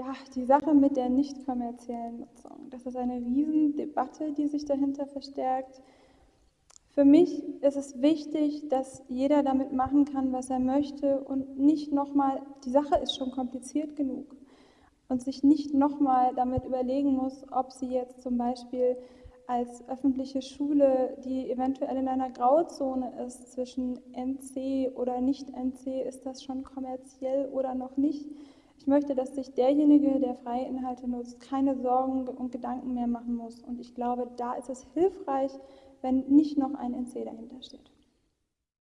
ja, die Sache mit der nicht kommerziellen Nutzung. Das ist eine Riesendebatte, die sich dahinter verstärkt. Für mich ist es wichtig, dass jeder damit machen kann, was er möchte und nicht nochmal, die Sache ist schon kompliziert genug und sich nicht nochmal damit überlegen muss, ob sie jetzt zum Beispiel als öffentliche Schule, die eventuell in einer Grauzone ist zwischen NC oder nicht NC, ist das schon kommerziell oder noch nicht. Ich möchte, dass sich derjenige, der freie Inhalte nutzt, keine Sorgen und Gedanken mehr machen muss. Und ich glaube, da ist es hilfreich, wenn nicht noch ein NC dahinter steht.